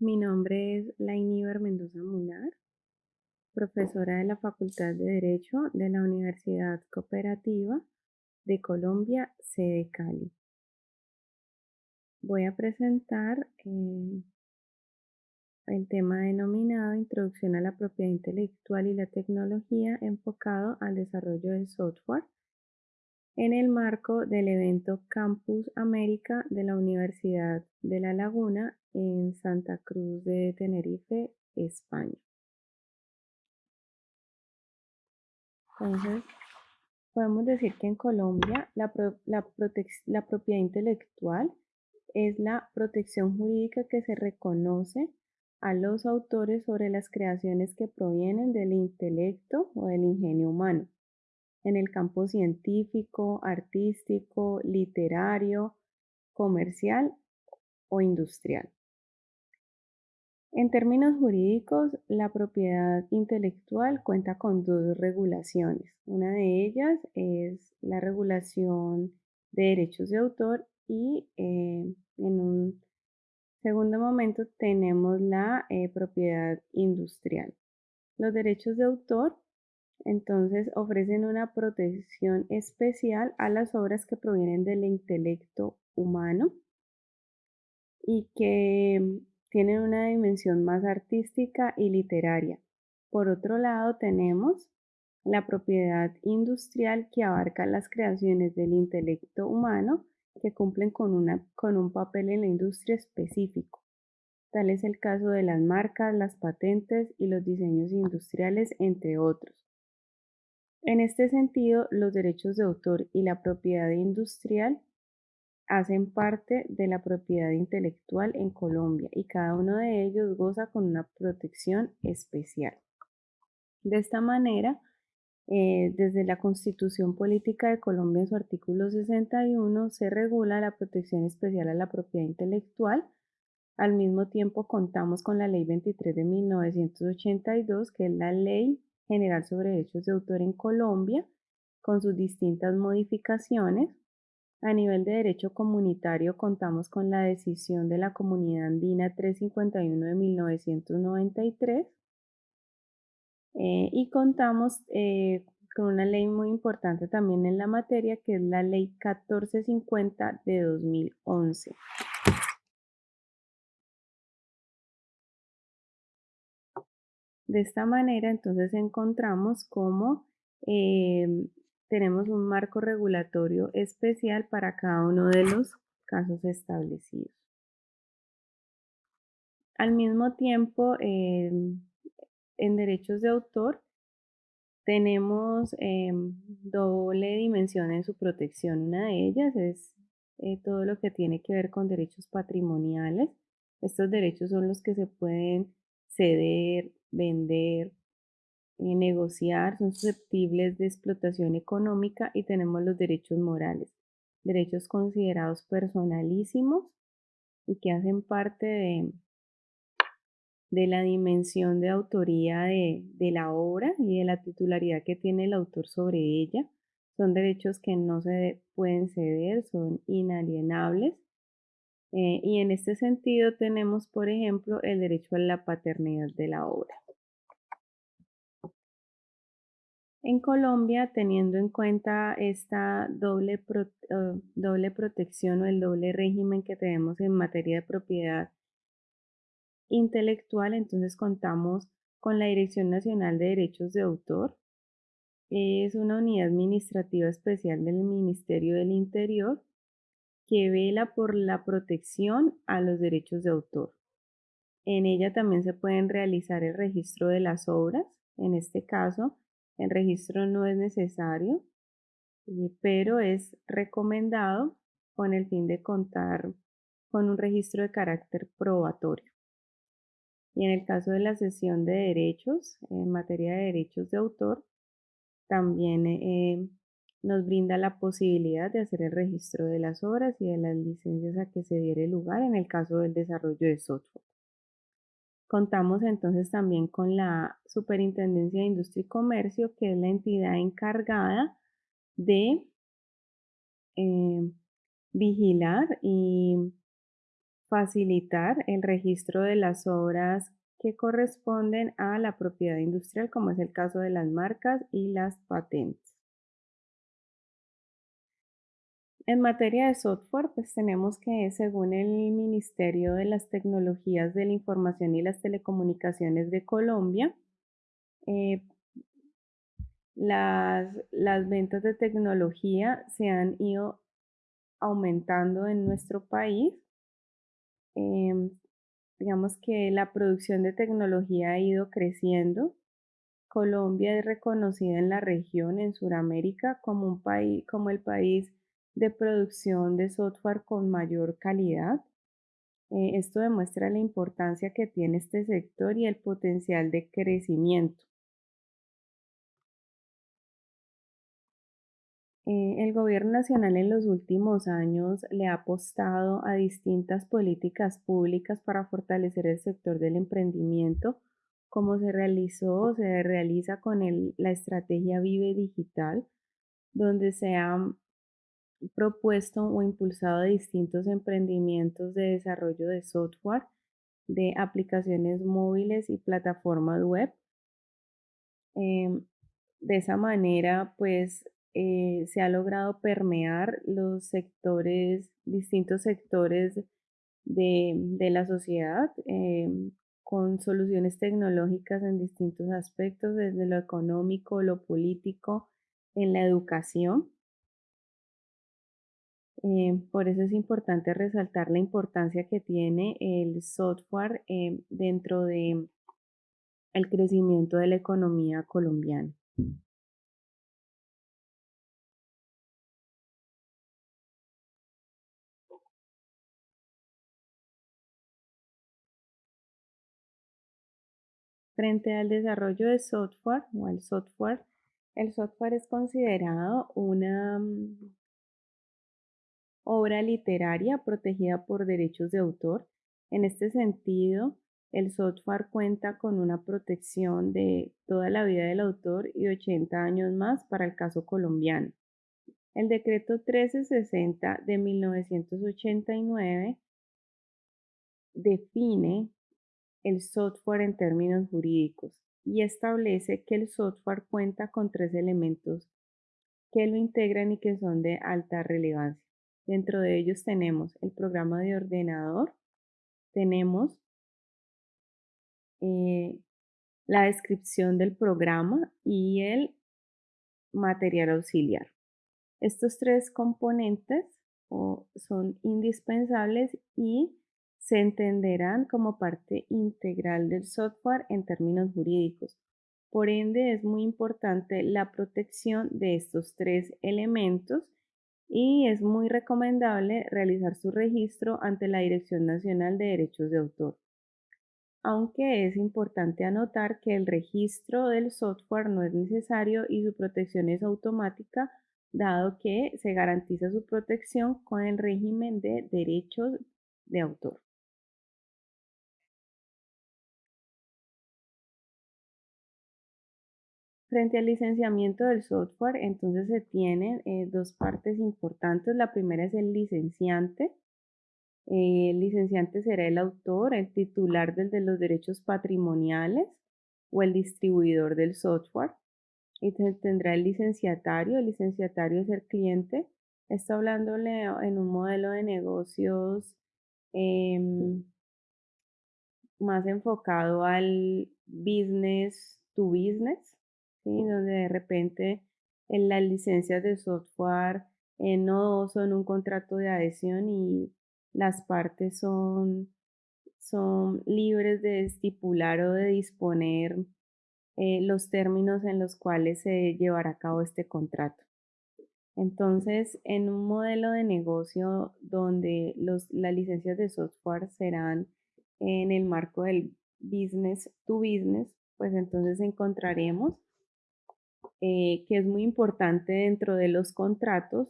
Mi nombre es Lainiver Mendoza Munar, profesora de la Facultad de Derecho de la Universidad Cooperativa de Colombia, sede Cali. Voy a presentar eh, el tema denominado Introducción a la propiedad intelectual y la tecnología enfocado al desarrollo del software en el marco del evento Campus América de la Universidad de La Laguna en Santa Cruz de Tenerife, España. Entonces, podemos decir que en Colombia la, la propiedad intelectual es la protección jurídica que se reconoce a los autores sobre las creaciones que provienen del intelecto o del ingenio humano en el campo científico, artístico, literario, comercial o industrial. En términos jurídicos, la propiedad intelectual cuenta con dos regulaciones. Una de ellas es la regulación de derechos de autor y eh, en un segundo momento tenemos la eh, propiedad industrial. Los derechos de autor entonces ofrecen una protección especial a las obras que provienen del intelecto humano y que tienen una dimensión más artística y literaria. Por otro lado, tenemos la propiedad industrial que abarca las creaciones del intelecto humano que cumplen con, con un papel en la industria específico. Tal es el caso de las marcas, las patentes y los diseños industriales, entre otros. En este sentido, los derechos de autor y la propiedad industrial hacen parte de la propiedad intelectual en Colombia y cada uno de ellos goza con una protección especial. De esta manera, eh, desde la Constitución Política de Colombia en su artículo 61 se regula la protección especial a la propiedad intelectual. Al mismo tiempo contamos con la Ley 23 de 1982, que es la Ley General sobre Derechos de Autor en Colombia, con sus distintas modificaciones a nivel de derecho comunitario contamos con la decisión de la Comunidad Andina 351 de 1993 eh, y contamos eh, con una ley muy importante también en la materia que es la Ley 1450 de 2011. De esta manera entonces encontramos cómo eh, tenemos un marco regulatorio especial para cada uno de los casos establecidos. Al mismo tiempo, em, en derechos de autor tenemos em, doble dimensión en su protección. Una de ellas es eh, todo lo que tiene que ver con derechos patrimoniales. Estos derechos son los que se pueden ceder, vender, negociar, son susceptibles de explotación económica y tenemos los derechos morales, derechos considerados personalísimos y que hacen parte de, de la dimensión de autoría de, la obra y de la titularidad que tiene el autor sobre ella. Son derechos que no se pueden ceder, son inalienables. Eh, y en este sentido tenemos, por ejemplo, el derecho a la paternidad de la obra. En Colombia, teniendo en cuenta esta doble, eh, doble protección o el doble régimen que tenemos en materia de propiedad intelectual, entonces contamos con la Dirección Nacional de Derechos de Autor. Es una unidad administrativa especial del Ministerio del Interior que vela por la protección a los derechos de autor. En ella también se pueden realizar el registro de las obras, en este caso el registro no es necesario, eh, pero es recomendado con el fin de contar con un registro de carácter probatorio. Y en el caso de la sesión de derechos, en materia de derechos de autor, también eh, nos brinda la posibilidad de hacer el registro de las obras y de las licencias a que se diere lugar en el caso del desarrollo de software. Contamos entonces también con la Superintendencia de Industria y Comercio, que es la entidad encargada de eh, vigilar y facilitar el registro de las obras que corresponden a la propiedad industrial, como es el caso de las marcas y las patentes. En materia de software, pues tenemos que, según el Ministerio de las Tecnologías de la Información y las Telecomunicaciones de Colombia, eh, las, las ventas de tecnología se han ido aumentando en nuestro país. Em, digamos que la producción de tecnología ha ido creciendo. Colombia es reconocida en la región, en Sudamérica, como un país, como el país de producción de software con mayor calidad. Eh, esto demuestra la importancia que tiene este sector y el potencial de crecimiento. Eh, el gobierno nacional en los últimos años le ha apostado a distintas políticas públicas para fortalecer el sector del emprendimiento, como se realizó, se realiza con la estrategia Vive Digital, donde se han propuesto o impulsado distintos emprendimientos de desarrollo de software, de aplicaciones móviles y plataformas web. Em, de esa manera, pues eh, se ha logrado permear los sectores, distintos sectores de, la sociedad em, con soluciones tecnológicas en distintos aspectos, desde lo económico, lo político, en la educación. Eh, por eso es importante resaltar la importancia que tiene el software em, dentro de crecimiento de la economía colombiana. Frente al desarrollo de software o al software, el software es considerado una mm, obra literaria protegida por derechos de autor. En este sentido, el software cuenta con una protección de toda la vida del autor y 80 años más para el caso colombiano. El decreto 1360 de 1989 define el software en términos jurídicos y establece que el software cuenta con tres elementos que lo integran y que son de alta relevancia. Dentro de ellos tenemos el programa de ordenador, tenemos eh, la descripción del programa y el material auxiliar. Estos tres componentes son indispensables y se entenderán como parte integral del software en términos jurídicos. Por ende, es muy importante la protección de estos tres elementos y es muy recomendable realizar su registro ante la Dirección Nacional de Derechos de Autor. Aunque es importante anotar que el registro del software no es necesario y su protección es automática, dado que se garantiza su protección con el régimen de derechos de autor. Frente al licenciamiento del software, entonces se tienen eh, dos partes importantes. La primera es el licenciante. Eh, el licenciante será el autor, el titular de los derechos patrimoniales o el distribuidor del software. Y tendrá el licenciatario. El licenciatario es el cliente. Está hablándole en un modelo de negocios em, más enfocado al business to business donde de repente en las licencias de software eh, no son un contrato de adhesión y las partes son, son libres de estipular o de disponer eh, los términos en los cuales se llevará a cabo este contrato. Entonces, en un modelo de negocio donde los, las licencias de software serán en el marco del business to business, pues entonces encontraremos eh, que es muy importante dentro de los contratos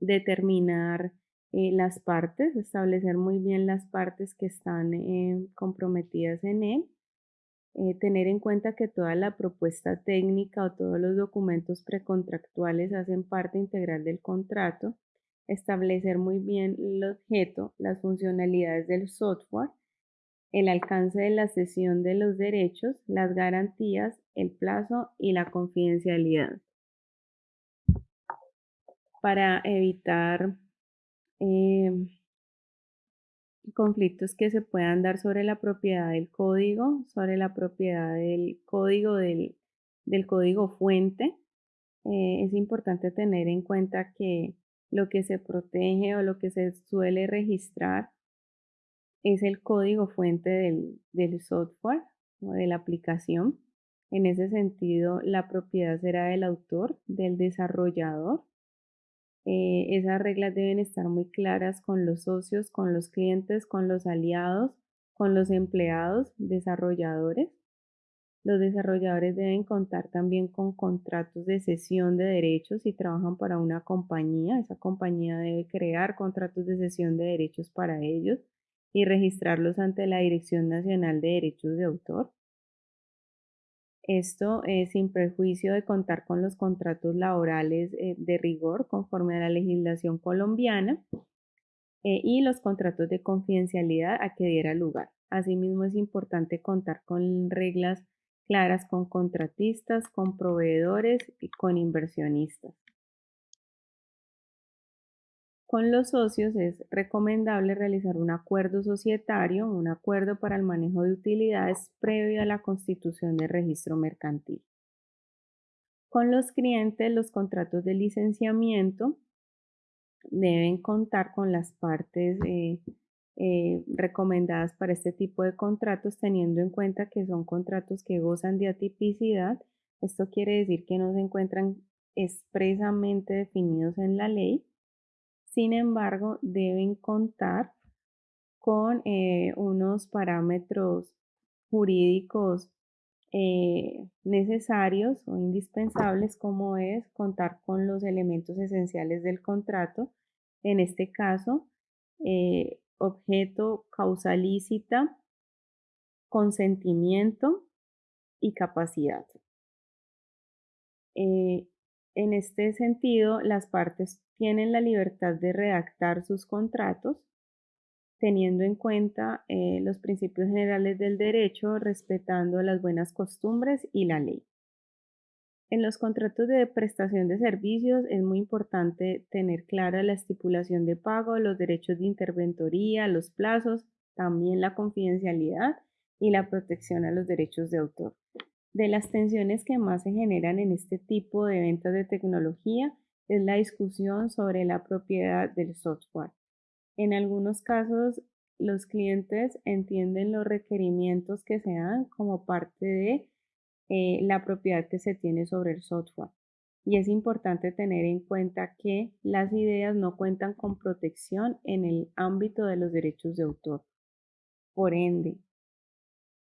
determinar eh, las partes, establecer muy bien las partes que están eh, comprometidas en él, tener en cuenta que toda la propuesta técnica o todos los documentos precontractuales hacen parte integral del contrato establecer muy bien el objeto, las funcionalidades del software, el alcance de la cesión de los derechos, las garantías, el plazo y la confidencialidad. Para evitar em, conflictos que se puedan dar sobre la propiedad del código, sobre la propiedad del código del, código fuente, eh, es importante tener en cuenta que lo que se protege o lo que se suele registrar es el código fuente del, software o de la aplicación. En ese sentido, la propiedad será del autor, del desarrollador. Eh, esas reglas deben estar muy claras con los socios, con los clientes, con los aliados, con los empleados, desarrolladores. Los desarrolladores deben contar también con contratos de cesión de derechos si trabajan para una compañía. Esa compañía debe crear contratos de cesión de derechos para ellos y registrarlos ante la Dirección Nacional de Derechos de Autor. Esto es sin perjuicio de contar con los contratos laborales eh, de rigor conforme a la legislación colombiana eh, y los contratos de confidencialidad a que diera lugar. Asimismo, es importante contar con reglas claras con contratistas, con proveedores y con inversionistas. Con los socios es recomendable realizar un acuerdo societario, un acuerdo para el manejo de utilidades previo a la constitución del registro mercantil. Con los clientes, los contratos de licenciamiento deben contar con las partes eh, eh, recomendadas para este tipo de contratos, teniendo en cuenta que son contratos que gozan de atipicidad. Esto quiere decir que no se encuentran expresamente definidos en la ley. Sin embargo, deben contar con eh, unos parámetros jurídicos eh, necesarios o indispensables como es contar con los elementos esenciales del contrato. En este caso, objeto, causa lícita, consentimiento y capacidad. Eh, en este sentido, las partes tienen la libertad de redactar sus contratos teniendo en cuenta eh, los principios generales del derecho, respetando las buenas costumbres y la ley. En los contratos de prestación de servicios es muy importante tener clara la estipulación de pago, los derechos de interventoría, los plazos, también la confidencialidad y la protección a los derechos de autor. De las tensiones que más se generan en este tipo de ventas de tecnología es la discusión sobre la propiedad del software. En algunos casos, los clientes entienden los requerimientos que se dan como parte de eh, la propiedad que se tiene sobre el software. Y es importante tener en cuenta que las ideas no cuentan con protección en el ámbito de los derechos de autor. Por ende,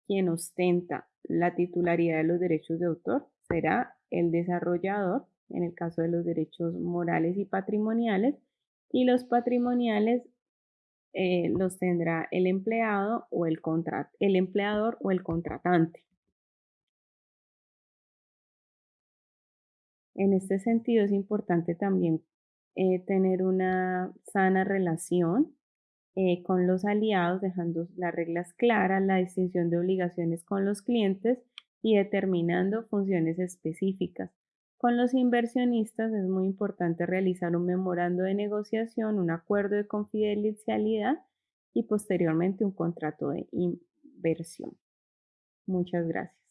quien ostenta la titularidad de los derechos de autor será el desarrollador, en el caso de los derechos morales y patrimoniales, y los patrimoniales eh, los tendrá el empleado o el, el empleador o el contratante. En este sentido es importante también eh, tener una sana relación eh, con los aliados, dejando las reglas claras, la distinción de obligaciones con los clientes y determinando funciones específicas. Con los inversionistas es muy importante realizar un memorando de negociación, un acuerdo de confidencialidad y posteriormente un contrato de inversión. Muchas gracias.